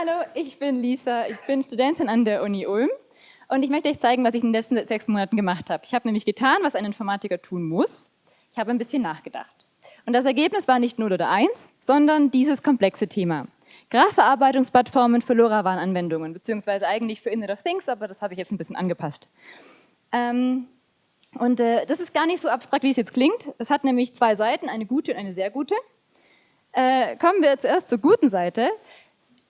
Hallo, ich bin Lisa, ich bin Studentin an der Uni Ulm und ich möchte euch zeigen, was ich in den letzten sechs Monaten gemacht habe. Ich habe nämlich getan, was ein Informatiker tun muss. Ich habe ein bisschen nachgedacht. Und das Ergebnis war nicht 0 oder 1, sondern dieses komplexe Thema. Graphverarbeitungsplattformen für LoRaWAN-Anwendungen, beziehungsweise eigentlich für Internet of Things, aber das habe ich jetzt ein bisschen angepasst. Ähm, und äh, das ist gar nicht so abstrakt, wie es jetzt klingt. Es hat nämlich zwei Seiten, eine gute und eine sehr gute. Äh, kommen wir zuerst zur guten Seite,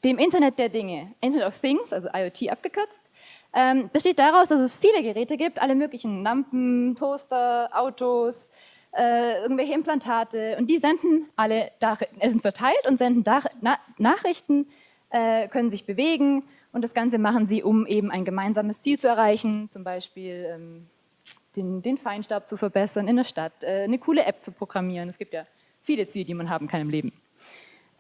dem Internet der Dinge. Internet of Things, also IoT abgekürzt, ähm, besteht daraus, dass es viele Geräte gibt, alle möglichen Lampen, Toaster, Autos, äh, irgendwelche Implantate und die senden alle, äh, sind verteilt und senden Na Nachrichten, äh, können sich bewegen und das Ganze machen sie, um eben ein gemeinsames Ziel zu erreichen, zum Beispiel ähm, den, den, Feinstaub zu verbessern in der Stadt, äh, eine coole App zu programmieren. Es gibt ja viele Ziele, die man haben kann im Leben.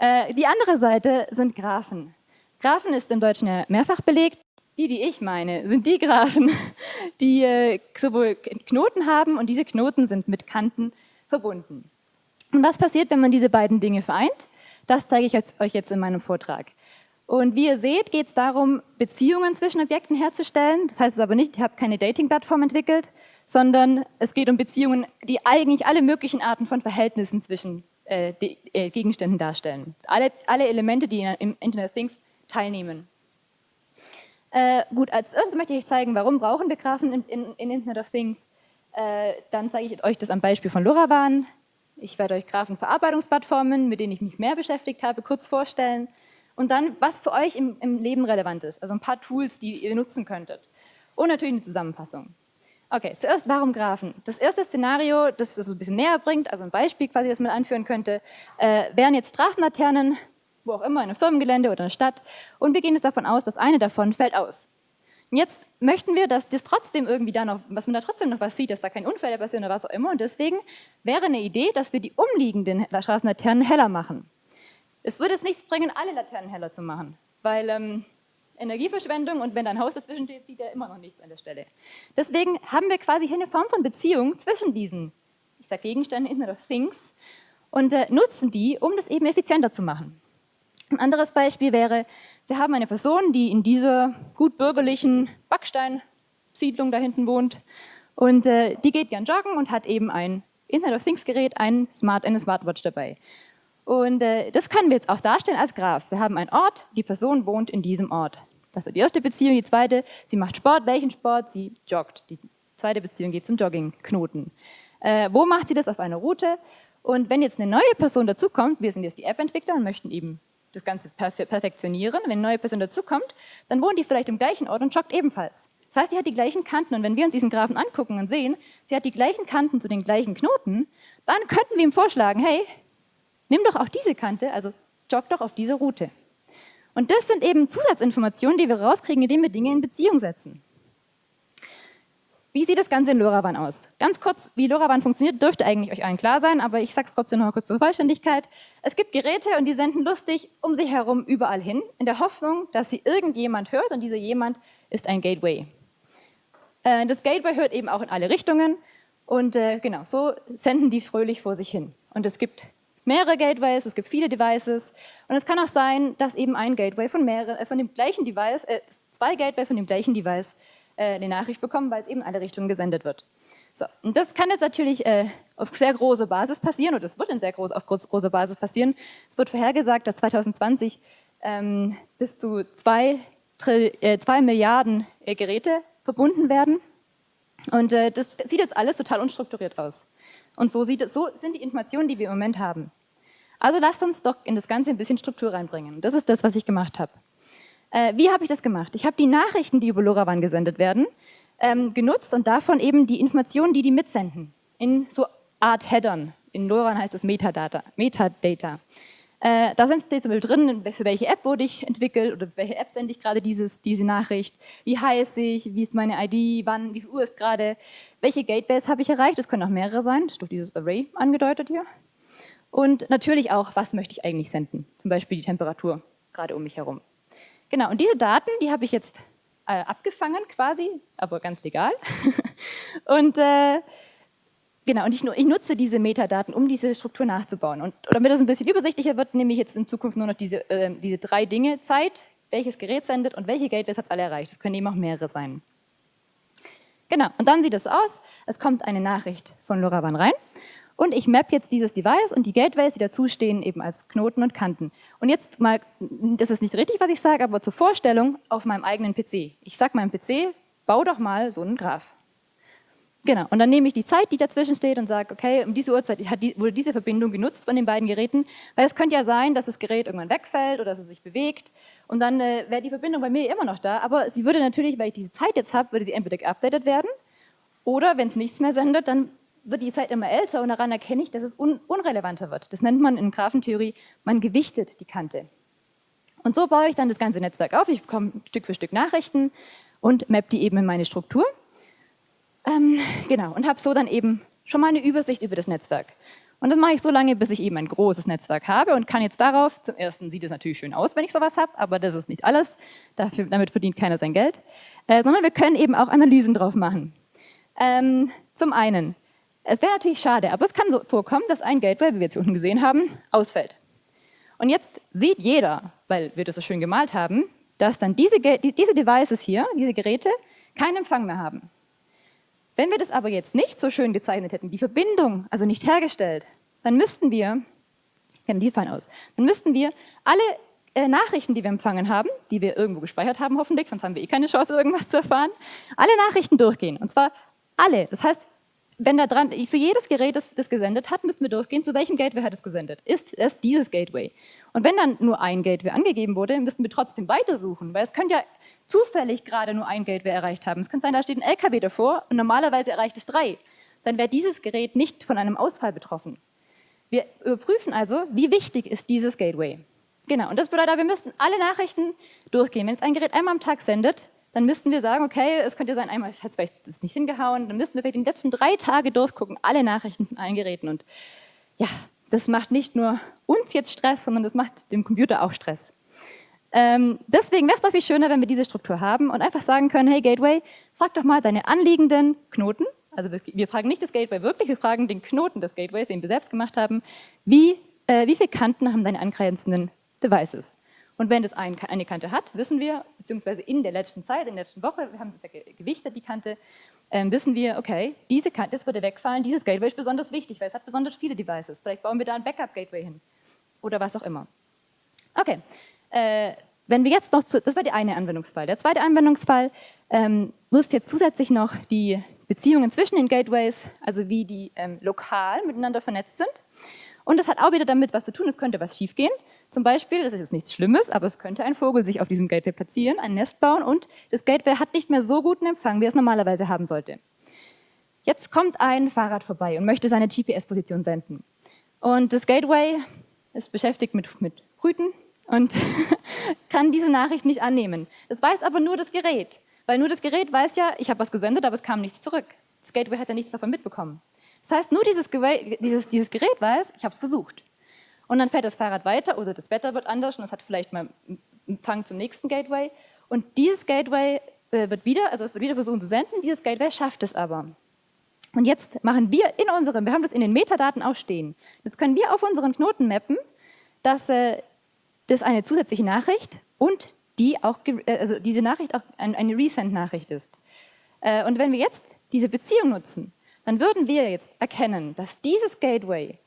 Äh, die andere Seite sind Graphen. Graphen ist im Deutschen ja mehrfach belegt. Die, die ich meine, sind die Graphen, die äh, sowohl Knoten haben und diese Knoten sind mit Kanten verbunden. Und was passiert, wenn man diese beiden Dinge vereint? Das zeige ich euch jetzt in meinem Vortrag. Und wie ihr seht, geht es darum, Beziehungen zwischen Objekten herzustellen. Das heißt aber nicht, ich habe keine Dating-Plattform entwickelt, sondern es geht um Beziehungen, die eigentlich alle möglichen Arten von Verhältnissen zwischen äh, die, äh, Gegenständen darstellen. Alle, alle, Elemente, die im Internet of Things teilnehmen. Äh, gut, als erstes möchte ich zeigen, warum brauchen wir Graphen in, in, in Internet of Things. Äh, dann zeige ich euch das am Beispiel von LoRaWAN. Ich werde euch Graphenverarbeitungsplattformen, mit denen ich mich mehr beschäftigt habe, kurz vorstellen. Und dann, was für euch im, im Leben relevant ist, also ein paar Tools, die ihr nutzen könntet. Und natürlich eine Zusammenfassung. Okay, zuerst, warum Graphen? Das erste Szenario, das es so ein bisschen näher bringt, also ein Beispiel quasi, das man anführen könnte, äh, wären jetzt Straßenlaternen, wo auch immer, in einem Firmengelände oder in einer Stadt, und wir gehen jetzt davon aus, dass eine davon fällt aus. Jetzt möchten wir, dass das trotzdem irgendwie da noch, dass man da trotzdem noch was sieht, dass da keine Unfälle passieren oder was auch immer, und deswegen wäre eine Idee, dass wir die umliegenden Straßenlaternen heller machen. Es würde jetzt nichts bringen, alle Laternen heller zu machen, weil ähm, Energieverschwendung und wenn dein Haus dazwischen steht, sieht er immer noch nichts an der Stelle. Deswegen haben wir quasi hier eine Form von Beziehung zwischen diesen, ich sage Gegenständen, Internet of Things, und äh, nutzen die, um das eben effizienter zu machen. Ein anderes Beispiel wäre, wir haben eine Person, die in dieser gut bürgerlichen Backsteinsiedlung da hinten wohnt und äh, die geht gern joggen und hat eben ein Internet of Things Gerät, ein Smart, eine Smartwatch dabei. Und äh, das können wir jetzt auch darstellen als Graph. Wir haben einen Ort, die Person wohnt in diesem Ort. Das ist die erste Beziehung. Die zweite, sie macht Sport. Welchen Sport? Sie joggt. Die zweite Beziehung geht zum Joggingknoten. Äh, wo macht sie das auf einer Route? Und wenn jetzt eine neue Person dazukommt, wir sind jetzt die App-Entwickler und möchten eben das Ganze perfe perfektionieren, wenn eine neue Person dazukommt, dann wohnt die vielleicht im gleichen Ort und joggt ebenfalls. Das heißt, die hat die gleichen Kanten und wenn wir uns diesen Graphen angucken und sehen, sie hat die gleichen Kanten zu den gleichen Knoten, dann könnten wir ihm vorschlagen, hey, nimm doch auch diese Kante, also jogg doch auf diese Route. Und das sind eben Zusatzinformationen, die wir rauskriegen, indem wir Dinge in Beziehung setzen. Wie sieht das Ganze in LoRaWAN aus? Ganz kurz, wie LoRaWAN funktioniert, dürfte eigentlich euch allen klar sein, aber ich sage es trotzdem noch kurz zur Vollständigkeit. Es gibt Geräte und die senden lustig um sich herum überall hin, in der Hoffnung, dass sie irgendjemand hört und dieser jemand ist ein Gateway. Äh, das Gateway hört eben auch in alle Richtungen und äh, genau, so senden die fröhlich vor sich hin. Und es gibt mehrere Gateways, es gibt viele Devices und es kann auch sein, dass eben ein Gateway von, mehreren, äh, von dem gleichen Device, äh, zwei Gateways von dem gleichen Device äh, eine Nachricht bekommen, weil es eben in alle Richtungen gesendet wird. So, und das kann jetzt natürlich äh, auf sehr große Basis passieren oder es wird in sehr groß, auf groß, große Basis passieren. Es wird vorhergesagt, dass 2020 ähm, bis zu zwei, äh, zwei Milliarden äh, Geräte verbunden werden. Und äh, das sieht jetzt alles total unstrukturiert aus. Und so, sieht so sind die Informationen, die wir im Moment haben. Also lasst uns doch in das Ganze ein bisschen Struktur reinbringen. Das ist das, was ich gemacht habe. Äh, wie habe ich das gemacht? Ich habe die Nachrichten, die über LoRaWAN gesendet werden, ähm, genutzt und davon eben die Informationen, die die mitsenden, in so Art Headern. In LoRaWAN heißt es Metadata. Metadata. Äh, da sind zum Beispiel drin, für welche App wurde ich entwickelt oder welche App sende ich gerade dieses, diese Nachricht, wie heiße ich, wie ist meine ID, wann, wie viel Uhr ist gerade, welche Gateways habe ich erreicht, das können auch mehrere sein, das ist durch dieses Array angedeutet hier. Und natürlich auch, was möchte ich eigentlich senden, zum Beispiel die Temperatur gerade um mich herum. Genau, und diese Daten, die habe ich jetzt äh, abgefangen quasi, aber ganz legal. und äh, Genau, und ich, ich, nutze diese Metadaten, um diese Struktur nachzubauen. Und damit das ein bisschen übersichtlicher wird, nehme ich jetzt in Zukunft nur noch diese, äh, diese drei Dinge, Zeit, welches Gerät sendet und welche Gateways hat es alle erreicht. Es können eben auch mehrere sein. Genau, und dann sieht es aus, es kommt eine Nachricht von LoRaWAN rein und ich map jetzt dieses Device und die Gateways, die dazu stehen, eben als Knoten und Kanten. Und jetzt mal, das ist nicht richtig, was ich sage, aber zur Vorstellung auf meinem eigenen PC. Ich sage meinem PC, bau doch mal so einen Graph. Genau, und dann nehme ich die Zeit, die dazwischen steht und sage, okay, um diese Uhrzeit wurde diese Verbindung genutzt von den beiden Geräten, weil es könnte ja sein, dass das Gerät irgendwann wegfällt oder dass es sich bewegt und dann äh, wäre die Verbindung bei mir immer noch da, aber sie würde natürlich, weil ich diese Zeit jetzt habe, würde sie entweder geupdatet werden oder wenn es nichts mehr sendet, dann wird die Zeit immer älter und daran erkenne ich, dass es un unrelevanter wird. Das nennt man in Graphentheorie, man gewichtet die Kante. Und so baue ich dann das ganze Netzwerk auf, ich bekomme Stück für Stück Nachrichten und map die eben in meine Struktur. Ähm, genau, und habe so dann eben schon mal eine Übersicht über das Netzwerk. Und das mache ich so lange, bis ich eben ein großes Netzwerk habe und kann jetzt darauf, zum ersten sieht es natürlich schön aus, wenn ich sowas habe, aber das ist nicht alles, Dafür, damit verdient keiner sein Geld, äh, sondern wir können eben auch Analysen drauf machen. Ähm, zum einen, es wäre natürlich schade, aber es kann so vorkommen, dass ein Gateway, wie wir jetzt unten gesehen haben, ausfällt. Und jetzt sieht jeder, weil wir das so schön gemalt haben, dass dann diese, diese Devices hier, diese Geräte, keinen Empfang mehr haben. Wenn wir das aber jetzt nicht so schön gezeichnet hätten, die Verbindung also nicht hergestellt, dann müssten wir, kennen die fein aus, dann müssten wir alle äh, Nachrichten, die wir empfangen haben, die wir irgendwo gespeichert haben hoffentlich, sonst haben wir eh keine Chance, irgendwas zu erfahren, alle Nachrichten durchgehen. Und zwar alle. Das heißt, wenn da dran, für jedes Gerät, das das gesendet hat, müssten wir durchgehen, zu welchem Gateway hat es gesendet. Ist es dieses Gateway? Und wenn dann nur ein Gateway angegeben wurde, müssten wir trotzdem weitersuchen, weil es könnte ja zufällig gerade nur ein Gateway erreicht haben. Es könnte sein, da steht ein LKW davor und normalerweise erreicht es drei. Dann wäre dieses Gerät nicht von einem Ausfall betroffen. Wir überprüfen also, wie wichtig ist dieses Gateway. Genau, und das bedeutet, wir müssten alle Nachrichten durchgehen. Wenn es ein Gerät einmal am Tag sendet, dann müssten wir sagen, okay, es könnte sein, einmal hat es vielleicht das nicht hingehauen, dann müssten wir vielleicht die letzten drei Tage durchgucken, alle Nachrichten von allen Geräten. Und ja, das macht nicht nur uns jetzt Stress, sondern das macht dem Computer auch Stress. Ähm, deswegen wäre es doch viel schöner, wenn wir diese Struktur haben und einfach sagen können, hey Gateway, frag doch mal deine anliegenden Knoten, also wir fragen nicht das Gateway wirklich, wir fragen den Knoten des Gateways, den wir selbst gemacht haben, wie, äh, wie viele Kanten haben deine angrenzenden Devices? Und wenn das ein, eine Kante hat, wissen wir, beziehungsweise in der letzten Zeit, in der letzten Woche, wir haben das ja gewichtet, die Kante, ähm, wissen wir, okay, diese Kante, das würde wegfallen, dieses Gateway ist besonders wichtig, weil es hat besonders viele Devices. Vielleicht bauen wir da ein Backup-Gateway hin oder was auch immer. Okay, äh, wenn wir jetzt noch, zu, das war der eine Anwendungsfall. Der zweite Anwendungsfall ähm, nutzt jetzt zusätzlich noch die Beziehungen zwischen den Gateways, also wie die ähm, lokal miteinander vernetzt sind. Und das hat auch wieder damit was zu tun, es könnte was schiefgehen. Zum Beispiel, das ist jetzt nichts Schlimmes, aber es könnte ein Vogel sich auf diesem Gateway platzieren, ein Nest bauen und das Gateway hat nicht mehr so guten Empfang, wie es normalerweise haben sollte. Jetzt kommt ein Fahrrad vorbei und möchte seine GPS-Position senden. Und das Gateway ist beschäftigt mit, mit Brüten, und kann diese Nachricht nicht annehmen. Das weiß aber nur das Gerät, weil nur das Gerät weiß ja, ich habe was gesendet, aber es kam nichts zurück. Das Gateway hat ja nichts davon mitbekommen. Das heißt, nur dieses, dieses, dieses Gerät weiß, ich habe es versucht. Und dann fährt das Fahrrad weiter oder das Wetter wird anders und es hat vielleicht mal Empfang zum nächsten Gateway. Und dieses Gateway äh, wird wieder, also es wird wieder versuchen zu senden, dieses Gateway schafft es aber. Und jetzt machen wir in unserem, wir haben das in den Metadaten auch stehen, jetzt können wir auf unseren Knoten mappen, dass äh, das eine zusätzliche Nachricht und die auch, äh, also diese Nachricht auch eine Resend-Nachricht ist. Äh, und wenn wir jetzt diese Beziehung nutzen, dann würden wir jetzt erkennen, dass dieses Gateway,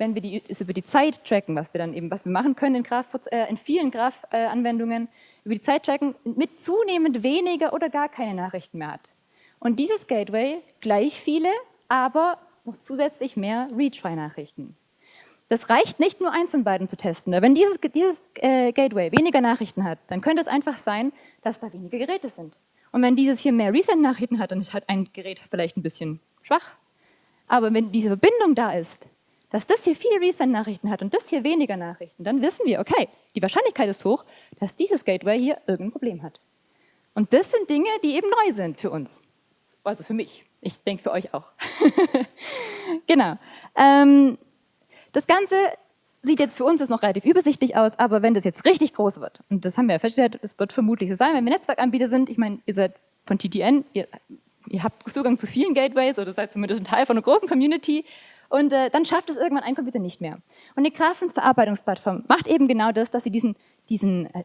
wenn wir die, über die Zeit tracken, was wir dann eben, was wir machen können in, Graph, äh, in vielen Graph-Anwendungen, über die Zeit tracken, mit zunehmend weniger oder gar keine Nachrichten mehr hat. Und dieses Gateway gleich viele, aber zusätzlich mehr Retry-Nachrichten. Das reicht nicht nur eins von beiden zu testen. Wenn dieses, dieses äh, Gateway weniger Nachrichten hat, dann könnte es einfach sein, dass da weniger Geräte sind. Und wenn dieses hier mehr Resend-Nachrichten hat, dann ist halt ein Gerät vielleicht ein bisschen schwach. Aber wenn diese Verbindung da ist, dass das hier viele Resend-Nachrichten hat und das hier weniger Nachrichten, dann wissen wir, okay, die Wahrscheinlichkeit ist hoch, dass dieses Gateway hier irgendein Problem hat. Und das sind Dinge, die eben neu sind für uns. Also für mich. Ich denke für euch auch. genau. Ähm, das Ganze sieht jetzt für uns jetzt noch relativ übersichtlich aus, aber wenn das jetzt richtig groß wird, und das haben wir ja festgestellt, das wird vermutlich so sein, wenn wir Netzwerkanbieter sind, ich meine, ihr seid von TTN, ihr, ihr habt Zugang zu vielen Gateways oder seid zumindest ein Teil von einer großen Community und äh, dann schafft es irgendwann ein Computer nicht mehr. Und eine Graphenverarbeitungsplattform macht eben genau das, dass sie diesen, diesen äh,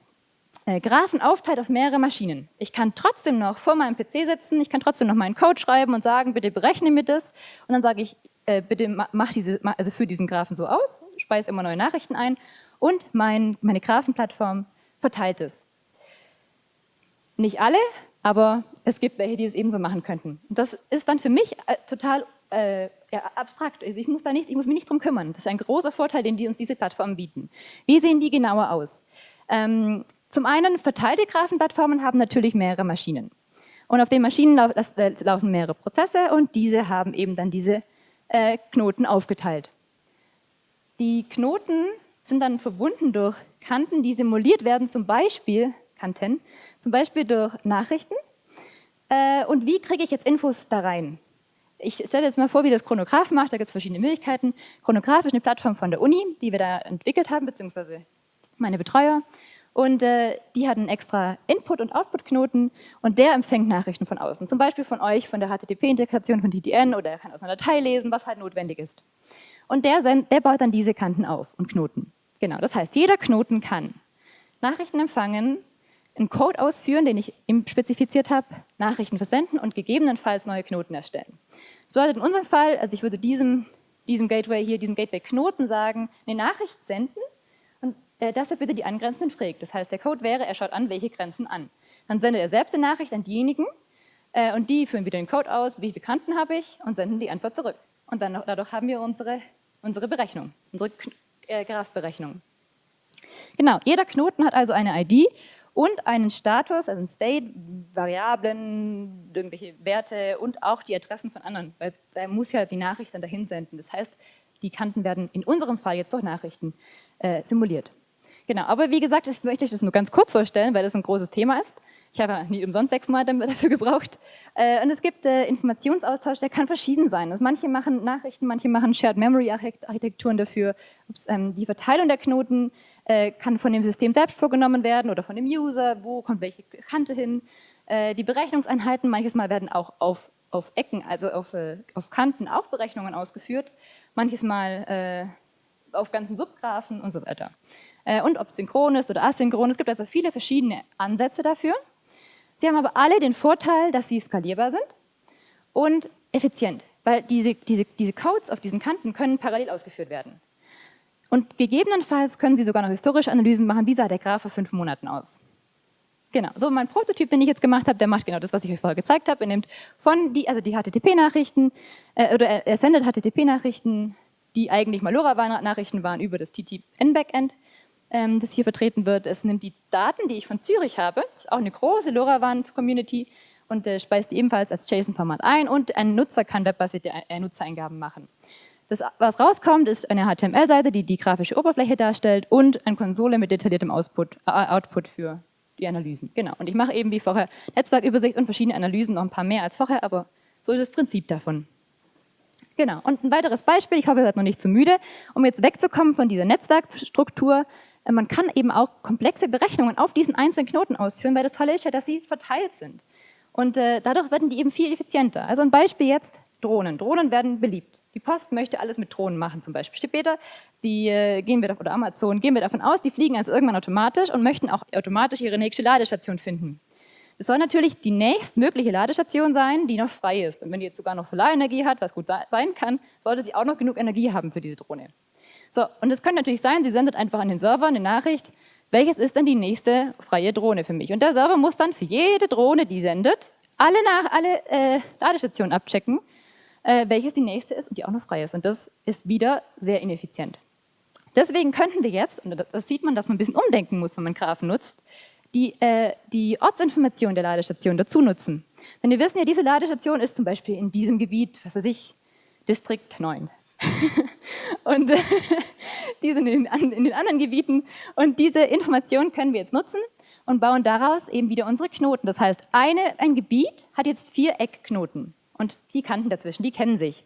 äh, Graphen aufteilt auf mehrere Maschinen. Ich kann trotzdem noch vor meinem PC sitzen, ich kann trotzdem noch meinen Code schreiben und sagen, bitte berechne mir das. Und dann sage ich, äh, bitte mach diese, also führe diesen Graphen so aus, speise immer neue Nachrichten ein und mein, meine Graphenplattform verteilt es. Nicht alle, aber es gibt welche, die es ebenso machen könnten. Und das ist dann für mich äh, total äh, ja, abstrakt. Also ich muss, da nicht, ich muss mich nicht drum kümmern. Das ist ein großer Vorteil, den die uns diese Plattformen bieten. Wie sehen die genauer aus? Ähm, zum einen, verteilte Graphenplattformen haben natürlich mehrere Maschinen. Und auf den Maschinen lau das, äh, laufen mehrere Prozesse und diese haben eben dann diese äh, Knoten aufgeteilt. Die Knoten sind dann verbunden durch Kanten, die simuliert werden, zum Beispiel Kanten, zum Beispiel durch Nachrichten. Äh, und wie kriege ich jetzt Infos da rein? Ich stelle jetzt mal vor, wie das Chronograph macht. Da gibt es verschiedene Möglichkeiten. Chronograph ist eine Plattform von der Uni, die wir da entwickelt haben, beziehungsweise meine Betreuer. Und äh, die hat einen extra Input- und Output-Knoten und der empfängt Nachrichten von außen. Zum Beispiel von euch, von der HTTP-Integration von TTN oder er kann aus einer Datei lesen, was halt notwendig ist. Und der, der baut dann diese Kanten auf und Knoten. Genau, das heißt, jeder Knoten kann Nachrichten empfangen, einen Code ausführen, den ich spezifiziert habe, Nachrichten versenden und gegebenenfalls neue Knoten erstellen. Bedeutet in unserem Fall, also ich würde diesem, diesem Gateway hier, diesem Gateway-Knoten sagen, eine Nachricht senden äh, dass er bitte die angrenzenden fragt. Das heißt, der Code wäre, er schaut an, welche Grenzen an. Dann sendet er selbst eine Nachricht an diejenigen äh, und die führen wieder den Code aus, wie viele Kanten habe ich und senden die Antwort zurück. Und dann dadurch haben wir unsere, unsere Berechnung, unsere äh, Graphberechnung. Genau, jeder Knoten hat also eine ID und einen Status, also ein State, Variablen, irgendwelche Werte und auch die Adressen von anderen, weil er muss ja die Nachricht dann dahin senden. Das heißt, die Kanten werden in unserem Fall jetzt durch Nachrichten äh, simuliert. Genau, aber wie gesagt, ich möchte euch das nur ganz kurz vorstellen, weil das ein großes Thema ist. Ich habe ja nie umsonst sechs Monate dafür gebraucht. Äh, und es gibt äh, Informationsaustausch, der kann verschieden sein. Also manche machen Nachrichten, manche machen Shared Memory Architekturen dafür. Ähm, die Verteilung der Knoten äh, kann von dem System selbst vorgenommen werden oder von dem User. Wo kommt welche Kante hin? Die Berechnungseinheiten, manches Mal werden auch auf, auf Ecken, also auf, auf Kanten auch Berechnungen ausgeführt. Manches Mal auf ganzen Subgraphen und so weiter. Und ob synchron ist oder asynchron. Es gibt also viele verschiedene Ansätze dafür. Sie haben aber alle den Vorteil, dass sie skalierbar sind und effizient, weil diese, diese, diese Codes auf diesen Kanten können parallel ausgeführt werden. Und gegebenenfalls können Sie sogar noch historische Analysen machen, wie sah der Graph vor fünf Monaten aus. Genau, so mein Prototyp, den ich jetzt gemacht habe, der macht genau das, was ich euch vorher gezeigt habe. Er nimmt von die, also die HTTP-Nachrichten, äh, oder er, sendet HTTP-Nachrichten, die eigentlich mal LoRaWAN-Nachrichten waren, über das TTN-Backend ähm, das hier vertreten wird. Es nimmt die Daten, die ich von Zürich habe, ist auch eine große LoRaWAN-Community und äh, speist die ebenfalls als JSON-Format ein und ein Nutzer kann webbasierte äh, Nutzereingaben machen. Das, was rauskommt, ist eine HTML-Seite, die die grafische Oberfläche darstellt und eine Konsole mit detailliertem Output, äh, Output für die Analysen. Genau. Und ich mache eben wie vorher Netzwerkübersicht und verschiedene Analysen, noch ein paar mehr als vorher, aber so ist das Prinzip davon. Genau. Und ein weiteres Beispiel, ich hoffe, ihr seid noch nicht zu müde, um jetzt wegzukommen von dieser Netzwerkstruktur, man kann eben auch komplexe Berechnungen auf diesen einzelnen Knoten ausführen, weil das Tolle ist ja, dass sie verteilt sind. Und äh, dadurch werden die eben viel effizienter. Also ein Beispiel jetzt, Drohnen. Drohnen werden beliebt. Die Post möchte alles mit Drohnen machen zum Beispiel. Später, die äh, gehen wir, oder Amazon, gehen wir davon aus, die fliegen also irgendwann automatisch und möchten auch automatisch ihre nächste Ladestation finden. Es soll natürlich die nächstmögliche Ladestation sein, die noch frei ist. Und wenn die jetzt sogar noch Solarenergie hat, was gut sein kann, sollte sie auch noch genug Energie haben für diese Drohne. So, und es könnte natürlich sein, sie sendet einfach an den Server eine Nachricht, welches ist denn die nächste freie Drohne für mich? Und der Server muss dann für jede Drohne, die sendet, alle, nach, alle äh, Ladestationen abchecken, äh, welches die nächste ist und die auch noch frei ist. Und das ist wieder sehr ineffizient. Deswegen könnten wir jetzt, und das sieht man, dass man ein bisschen umdenken muss, wenn man Graphen nutzt, die, äh, die Ortsinformation der Ladestation dazu nutzen. Denn wir wissen ja, diese Ladestation ist zum Beispiel in diesem Gebiet, was weiß ich, Distrikt 9. und äh, die sind in, in, den anderen Gebieten. Und diese Informationen können wir jetzt nutzen und bauen daraus eben wieder unsere Knoten. Das heißt, eine, ein Gebiet hat jetzt vier Eckknoten und die Kanten dazwischen, die kennen sich.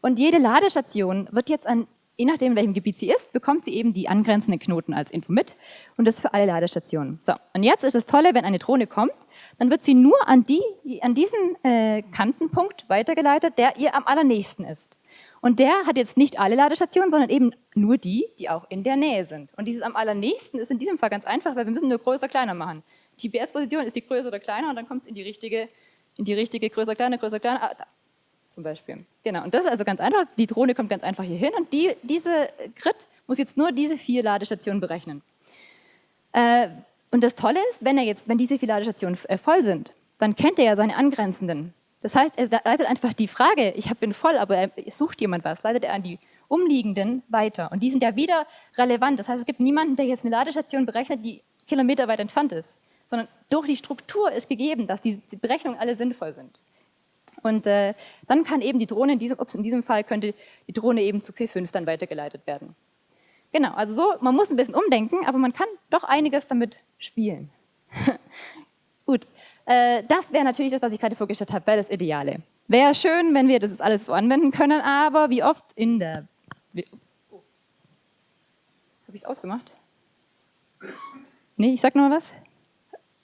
Und jede Ladestation wird jetzt an, je nachdem, in welchem Gebiet sie ist, bekommt sie eben die angrenzenden Knoten als Info mit und das für alle Ladestationen. So, und jetzt ist das Tolle, wenn eine Drohne kommt, dann wird sie nur an, die, an diesen äh, Kantenpunkt weitergeleitet, der ihr am allernächsten ist. Und der hat jetzt nicht alle Ladestationen, sondern eben nur die, die auch in der Nähe sind. Und dieses am allernächsten ist in diesem Fall ganz einfach, weil wir müssen nur größer, kleiner machen. Die GPS-Position ist die größer oder kleiner und dann kommt es in die richtige, in die richtige größer, kleiner, größer, kleiner, ah, da, zum Beispiel. Genau, und das ist also ganz einfach. Die Drohne kommt ganz einfach hier hin und die, diese Grid muss jetzt nur diese vier Ladestationen berechnen. Äh, und das Tolle ist, wenn er jetzt, wenn diese vier Ladestationen äh, voll sind, dann kennt er ja seine angrenzenden. Das heißt, er leitet einfach die Frage, ich bin voll, aber er sucht jemand was, leitet er an die umliegenden weiter. Und die sind ja wieder relevant. Das heißt, es gibt niemanden, der jetzt eine Ladestation berechnet, die Kilometer weit entfernt ist, sondern durch die Struktur ist gegeben, dass die Berechnungen alle sinnvoll sind. Und äh, dann kann eben die Drohne, in diesem, ups, in diesem Fall könnte die Drohne eben zu P5 dann weitergeleitet werden. Genau, also so, man muss ein bisschen umdenken, aber man kann doch einiges damit spielen. Gut, äh, das wäre natürlich das, was ich gerade vorgestellt habe, wäre das Ideale. Wäre schön, wenn wir das alles so anwenden können, aber wie oft in der... Oh. Habe ich es ausgemacht? Nee, ich sag noch mal was.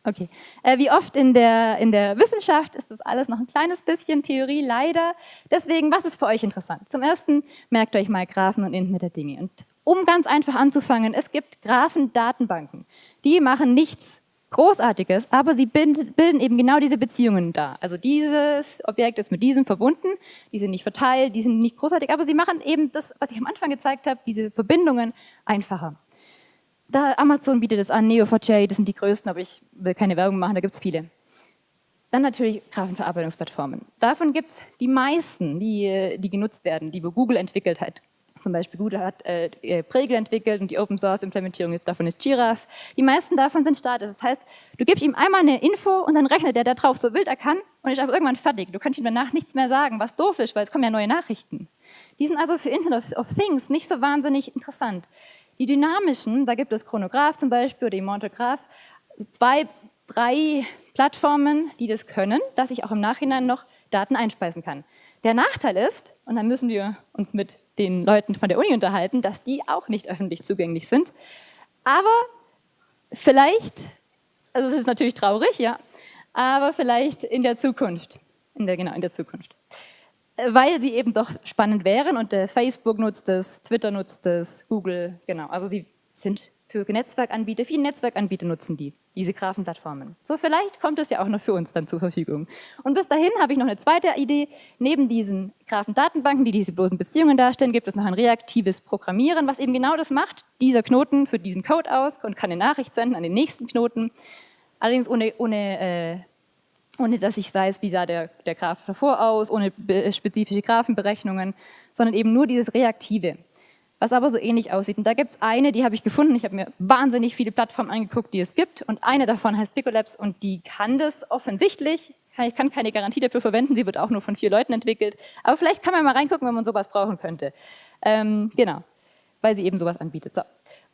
Okay. Äh, wie oft in der, in der Wissenschaft ist das alles noch ein kleines bisschen Theorie, leider. Deswegen, was ist für euch interessant? Zum Ersten, merkt euch mal Graphen und Internet der Dinge. Und um ganz einfach anzufangen, es gibt Graphen-Datenbanken. Die machen nichts Großartiges, aber sie bilden eben genau diese Beziehungen da. Also dieses Objekt ist mit diesem verbunden, die sind nicht verteilt, die sind nicht großartig, aber sie machen eben das, was ich am Anfang gezeigt habe, diese Verbindungen einfacher. Da Amazon bietet es an, Neo4j, das sind die größten, aber ich will keine Werbung machen, da gibt es viele. Dann natürlich Graphenverarbeitungsplattformen. Davon gibt es die meisten, die, die genutzt werden, die Google entwickelt hat. Zum Beispiel Google hat äh, äh, Pregel entwickelt und die Open Source Implementierung davon ist Giraffe. Die meisten davon sind statisch. Das heißt, du gibst ihm einmal eine Info und dann rechnet er da drauf so wild er kann und ist aber irgendwann fertig. Du kannst ihm danach nichts mehr sagen, was doof ist, weil es kommen ja neue Nachrichten. Die sind also für Internet of Things nicht so wahnsinnig interessant. Die dynamischen, da gibt es Chronograph zum Beispiel oder Immortograph, zwei, drei Plattformen, die das können, dass ich auch im Nachhinein noch Daten einspeisen kann. Der Nachteil ist, und dann müssen wir uns mit den Leuten von der Uni unterhalten, dass die auch nicht öffentlich zugänglich sind. Aber vielleicht, also es ist natürlich traurig, ja, aber vielleicht in der Zukunft, in der, genau, in der Zukunft. Weil sie eben doch spannend wären und äh, Facebook nutzt es, Twitter nutzt es, Google, genau, also sie sind für Netzwerkanbieter, viele Netzwerkanbieter nutzen die, diese Graphenplattformen. So vielleicht kommt es ja auch noch für uns dann zur Verfügung. Und bis dahin habe ich noch eine zweite Idee. Neben diesen Graphendatenbanken, die diese bloßen Beziehungen darstellen, gibt es noch ein reaktives Programmieren, was eben genau das macht. Dieser Knoten führt diesen Code aus und kann eine Nachricht senden an den nächsten Knoten. Allerdings ohne, ohne, äh, ohne dass ich weiß, wie sah der, der Graph davor aus, ohne spezifische Graphenberechnungen, sondern eben nur dieses Reaktive was aber so ähnlich aussieht. Und da gibt es eine, die habe ich gefunden. Ich habe mir wahnsinnig viele Plattformen angeguckt, die es gibt. Und eine davon heißt Picolabs und die kann das offensichtlich. Ich kann keine Garantie dafür verwenden, sie wird auch nur von vier Leuten entwickelt. Aber vielleicht kann man mal reingucken, wenn man sowas brauchen könnte. Ähm, genau, weil sie eben sowas anbietet. So.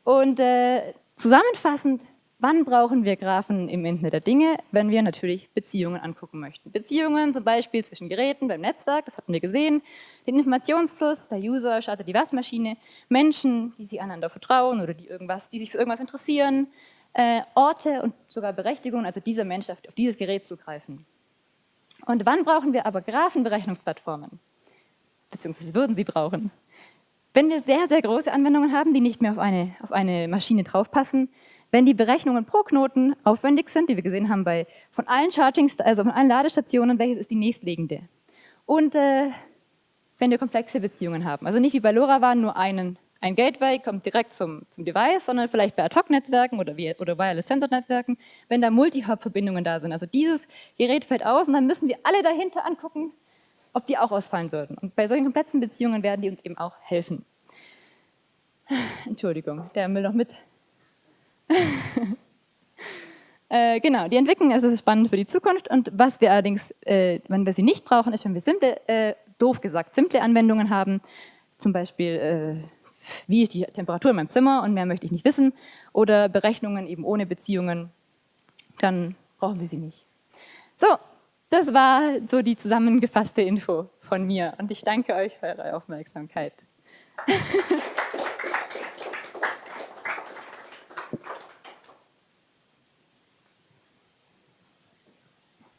Und äh, zusammenfassend Wann brauchen wir Graphen im Internet der Dinge? Wenn wir natürlich Beziehungen angucken möchten. Beziehungen zum Beispiel zwischen Geräten beim Netzwerk, das hatten wir gesehen, den Informationsfluss, der User startet die Waschmaschine, Menschen, die sich einander vertrauen oder die, irgendwas, die sich für irgendwas interessieren, äh, Orte und sogar Berechtigungen, also dieser Mensch darf auf dieses Gerät zugreifen. Und wann brauchen wir aber Graphenberechnungsplattformen? Beziehungsweise würden sie brauchen. Wenn wir sehr, sehr große Anwendungen haben, die nicht mehr auf eine, auf eine Maschine draufpassen, wenn die Berechnungen pro Knoten aufwendig sind, wie wir gesehen haben bei von allen Charging, also von allen Ladestationen, welches ist die nächstliegende? Und äh, wenn wir komplexe Beziehungen haben, also nicht wie bei LoRaWAN nur einen, ein Gateway kommt direkt zum, zum Device, sondern vielleicht bei Ad-Hoc-Netzwerken oder, oder Wireless-Sensor-Netzwerken, wenn da Multi-Hop-Verbindungen da sind. Also dieses Gerät fällt aus und dann müssen wir alle dahinter angucken, ob die auch ausfallen würden. Und bei solchen komplexen Beziehungen werden die uns eben auch helfen. Entschuldigung, der will noch mit äh, genau, die Entwicklung also ist spannend für die Zukunft. Und was wir allerdings, äh, wenn wir sie nicht brauchen, ist, wenn wir simple, äh, doof gesagt, simple Anwendungen haben, zum Beispiel, äh, wie ist die Temperatur in meinem Zimmer und mehr möchte ich nicht wissen, oder Berechnungen eben ohne Beziehungen, dann brauchen wir sie nicht. So, das war so die zusammengefasste Info von mir. Und ich danke euch für eure Aufmerksamkeit.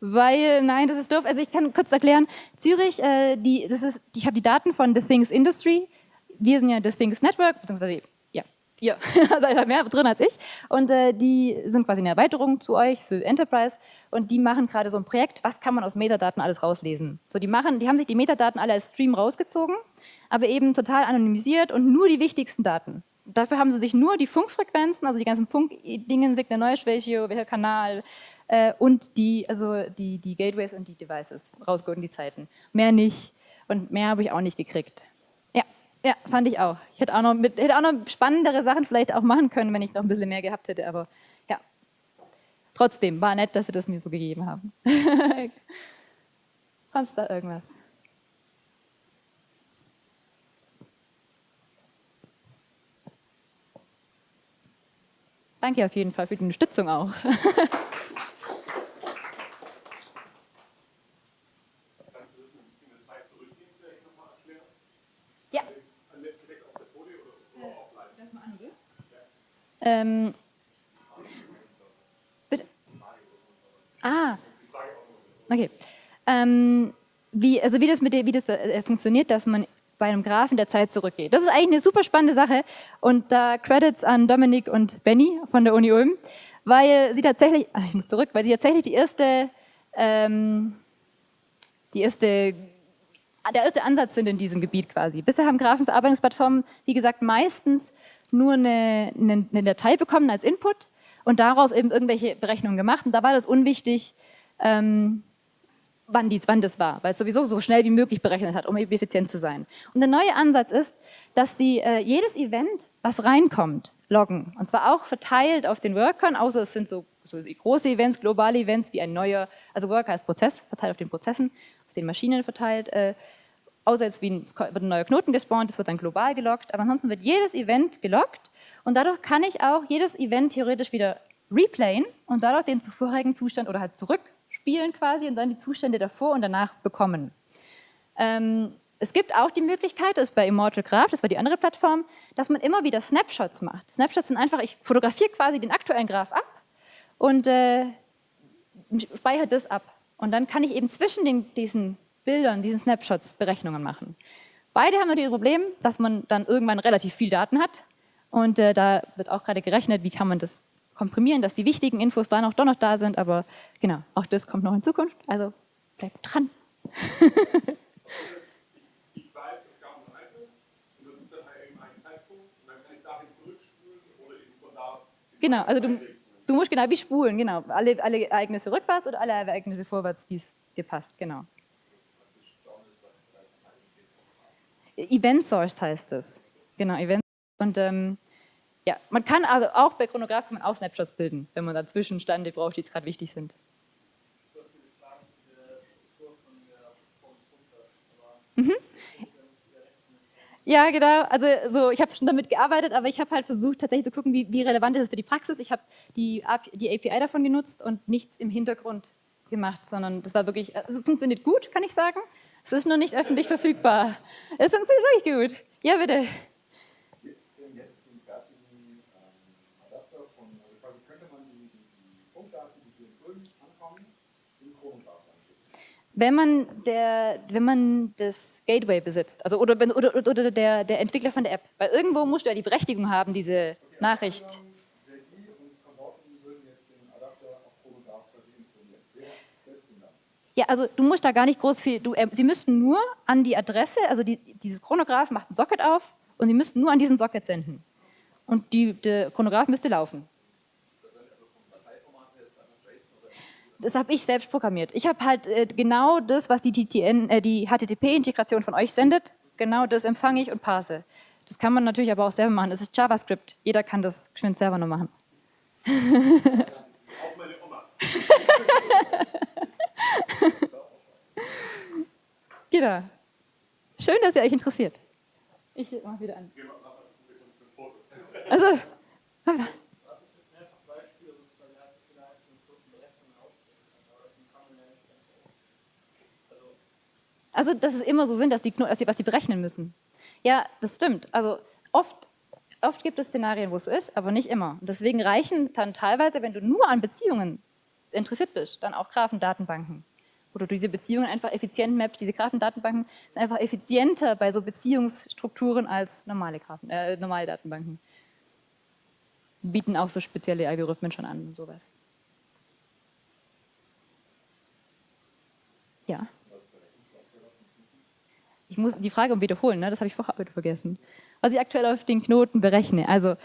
weil, nein, das ist doof. Also ich kann kurz erklären, Zürich, äh, die, das ist, ich habe die Daten von The Things Industry. Wir sind ja The Things Network, beziehungsweise ja, ihr seid da mehr drin als ich. Und äh, die sind quasi eine Erweiterung zu euch für Enterprise und die machen gerade so ein Projekt, was kann man aus Metadaten alles rauslesen. So, die, machen, die haben sich die Metadaten alle als Stream rausgezogen, aber eben total anonymisiert und nur die wichtigsten Daten. Dafür haben sie sich nur die Funkfrequenzen, also die ganzen Funkdingen, Signal Noise Ratio, welcher Kanal äh, und die, also die, die Gateways und die Devices rausgeholt in die Zeiten. Mehr nicht. Und mehr habe ich auch nicht gekriegt. Ja, ja, fand ich auch. Ich hätte auch, noch mit, hätte auch noch spannendere Sachen vielleicht auch machen können, wenn ich noch ein bisschen mehr gehabt hätte, aber ja. Trotzdem, war nett, dass sie das mir so gegeben haben. Sonst da irgendwas? Danke auf jeden Fall für die Unterstützung auch. Ähm, bitte? Ah, okay. Ähm, wie, also wie das, mit wie das äh, funktioniert, dass man bei einem Graphen der Zeit zurückgeht. Das ist eigentlich eine super spannende Sache und da Credits an Dominik und Benny von der Uni Ulm, weil sie tatsächlich, ach, ich muss zurück, weil sie tatsächlich die erste, ähm, die erste, der erste Ansatz sind in diesem Gebiet quasi. Bisher haben Graphenverarbeitungsplattformen, wie gesagt, meistens nur eine, eine, eine Datei bekommen als Input und darauf eben irgendwelche Berechnungen gemacht und da war das unwichtig, ähm, wann, die, wann das war, weil es sowieso so schnell wie möglich berechnet hat, um eben effizient zu sein. Und der neue Ansatz ist, dass sie äh, jedes Event, was reinkommt, loggen. Und zwar auch verteilt auf den Workern, außer es sind so, so große Events, globale Events wie ein neuer, also Worker als Prozess, verteilt auf den Prozessen, auf den Maschinen verteilt, äh, außer jetzt wie ein, wird ein neuer Knoten gespawnt, das wird dann global geloggt, aber ansonsten wird jedes Event geloggt und dadurch kann ich auch jedes Event theoretisch wieder replayen und dadurch den zuvorigen Zustand oder halt zurück spielen quasi und dann die Zustände davor und danach bekommen. Ähm, es gibt auch die Möglichkeit, das ist bei Immortal Graph, das war die andere Plattform, dass man immer wieder Snapshots macht. Snapshots sind einfach, ich fotografiere quasi den aktuellen Graph ab und äh, speichere das ab. Und dann kann ich eben zwischen den, diesen Bildern, diesen Snapshots Berechnungen machen. Beide haben natürlich das Problem, dass man dann irgendwann relativ viel Daten hat und äh, da wird auch gerade gerechnet, wie kann man das komprimieren, dass die wichtigen Infos dann auch doch noch da sind, aber genau, auch das kommt noch in Zukunft, also bleibt dran. da... Genau, also du, du musst genau wie spulen, genau, alle, alle Ereignisse rückwärts oder alle Ereignisse vorwärts, wie es dir passt, genau. Event Source heißt es. Genau, Event. Und ähm, ja, man kann aber auch bei Chronograph kann man auch Snapshots bilden, wenn man da Zwischenstände braucht, die jetzt gerade wichtig sind. Mhm. Ja, genau. Also so, ich habe schon damit gearbeitet, aber ich habe halt versucht, tatsächlich zu gucken, wie, wie, relevant ist es für die Praxis. Ich habe die, die API davon genutzt und nichts im Hintergrund gemacht, sondern das war wirklich, also funktioniert gut, kann ich sagen. Es ist nur nicht öffentlich verfügbar. Es funktioniert wirklich gut. Ja, bitte. wenn man, der, wenn man das Gateway besitzt, also oder, oder, oder der, der Entwickler von der App, weil irgendwo musst du ja die Berechtigung haben, diese Nachricht. Ja, also du musst da gar nicht groß viel, du, äh, sie müssten nur an die Adresse, also die, dieses Chronograph macht ein Socket auf und sie müssten nur an diesen Socket senden. Und die, der Chronograph müsste laufen. das habe ich selbst programmiert. Ich habe halt äh, genau das, was die, äh, die HTTP-Integration von euch sendet, genau das empfange ich und parse. Das kann man natürlich aber auch selber machen. Das ist JavaScript. Jeder kann das geschwind selber nur machen. Auch meine Oma. genau. Schön, dass ihr euch interessiert. Ich mache wieder an. Also, Also, dass es immer so sind, dass die, dass die was die berechnen müssen. Ja, das stimmt. Also oft, oft gibt es Szenarien, wo es ist, aber nicht immer. Und deswegen reichen dann teilweise, wenn du nur an Beziehungen interessiert bist, dann auch Graphendatenbanken. Oder diese Beziehungen einfach effizient mappst. Diese Graphendatenbanken sind einfach effizienter bei so Beziehungsstrukturen als normale, Graphen, äh, normale Datenbanken. Bieten auch so spezielle Algorithmen schon an und sowas. Ja. Ich muss die Frage wiederholen, ne? das habe ich vorher heute vergessen. Was ich aktuell auf den Knoten berechne. Also,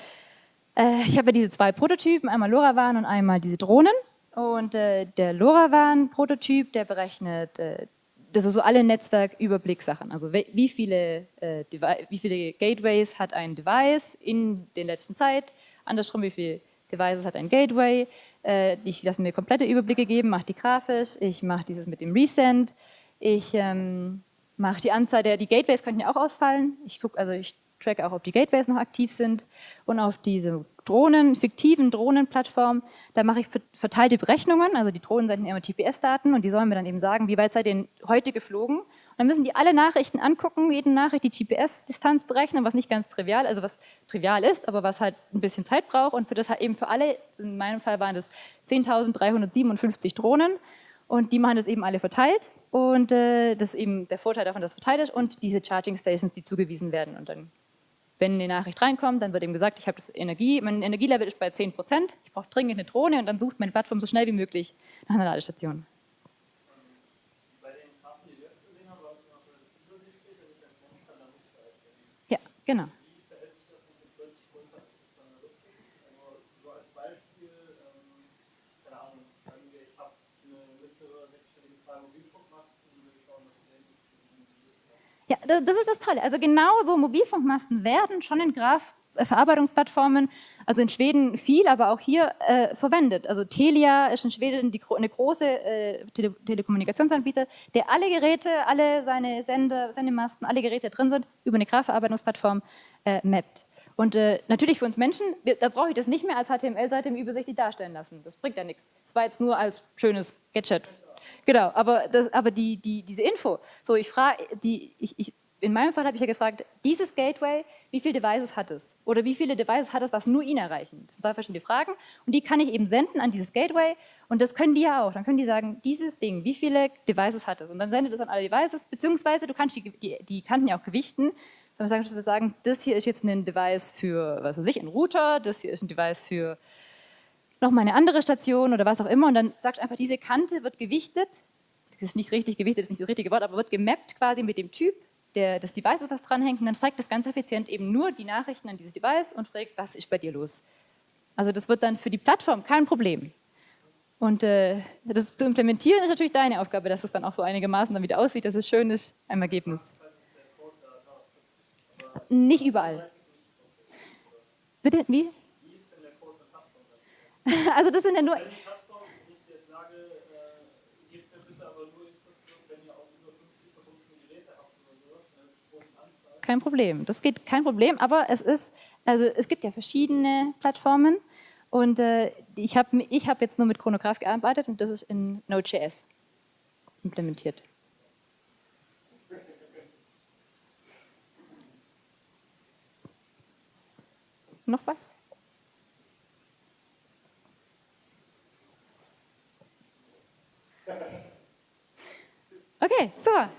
äh, ich habe ja diese zwei Prototypen, einmal LoRaWAN und einmal diese Drohnen. Und äh, der LoRaWAN-Prototyp, der berechnet äh, das ist so alle Netzwerküberblickssachen. Also wie viele, äh, wie viele Gateways hat ein Device in der letzten Zeit, andersrum wie viele Devices hat ein Gateway. Äh, ich lasse mir komplette Überblicke geben, mache die grafisch, ich mache dieses mit dem Resend, ich ähm, mache die Anzahl der, die Gateways könnten ja auch ausfallen. Ich gucke, also ich track auch, ob die Gateways noch aktiv sind und auf diese Drohnen, fiktiven Drohnenplattform, da mache ich verteilte Berechnungen, also die Drohnen senden immer GPS-Daten und die sollen mir dann eben sagen, wie weit seid ihr heute geflogen. Und dann müssen die alle Nachrichten angucken, jede Nachricht die GPS-Distanz berechnen, was nicht ganz trivial, also was trivial ist, aber was halt ein bisschen Zeit braucht. Und für das halt eben für alle, in meinem Fall waren das 10.357 Drohnen. Und die machen das eben alle verteilt. Und äh, das ist eben der Vorteil davon, dass es verteilt ist und diese Charging Stations, die zugewiesen werden. Und dann wenn eine Nachricht reinkommt, dann wird eben gesagt, ich habe das Energie, mein Energielevel ist bei 10 Prozent, ich brauche dringend eine Drohne und dann sucht meine Plattform so schnell wie möglich nach einer Ladestation. Ja, genau. Ja, das ist das Tolle. Also genau so Mobilfunkmasten werden schon in Graph-Verarbeitungsplattformen, also in Schweden viel, aber auch hier äh, verwendet. Also Telia ist in Schweden die, eine große äh, Tele Telekommunikationsanbieter, der alle Geräte, alle seine Sender, seine Masten, alle Geräte drin sind, über eine Graph-Verarbeitungsplattform äh, mappt. Und äh, natürlich für uns Menschen, da brauche ich das nicht mehr als HTML-Seite im übersichtlich darstellen lassen. Das bringt ja nichts. Das war jetzt nur als schönes Gadget Genau, aber, das, aber die, die, diese Info, so ich frage, die, ich, ich, in meinem Fall habe ich ja gefragt, dieses Gateway, wie viele Devices hat es? Oder wie viele Devices hat es, was nur ihn erreichen? Das sind zwei verschiedene Fragen und die kann ich eben senden an dieses Gateway und das können die ja auch. Dann können die sagen, dieses Ding, wie viele Devices hat es? Und dann sendet es an alle Devices, beziehungsweise du kannst die, die, die Kanten ja auch gewichten. Dann sagen wir sagen, das hier ist jetzt ein Device für, was weiß ich, ein Router, das hier ist ein Device für noch mal eine andere Station oder was auch immer und dann sagst du einfach, diese Kante wird gewichtet, das ist nicht richtig gewichtet, das ist nicht das richtige Wort, aber wird gemappt quasi mit dem Typ der, des Devices, was dranhängt und dann fragt das ganz effizient eben nur die Nachrichten an dieses Device und fragt, was ist bei dir los? Also das wird dann für die Plattform kein Problem. Und äh, das zu implementieren ist natürlich deine Aufgabe, dass es dann auch so einigermaßen damit aussieht, dass es schön ist im Ergebnis. Nicht überall. Bitte, wie? Also das sind ja nur... Kein Problem, das geht kein Problem, aber es ist, also es gibt ja verschiedene Plattformen und äh, ich habe ich hab jetzt nur mit Chronograph gearbeitet und das ist in Node.js implementiert. Noch was? Okay, so.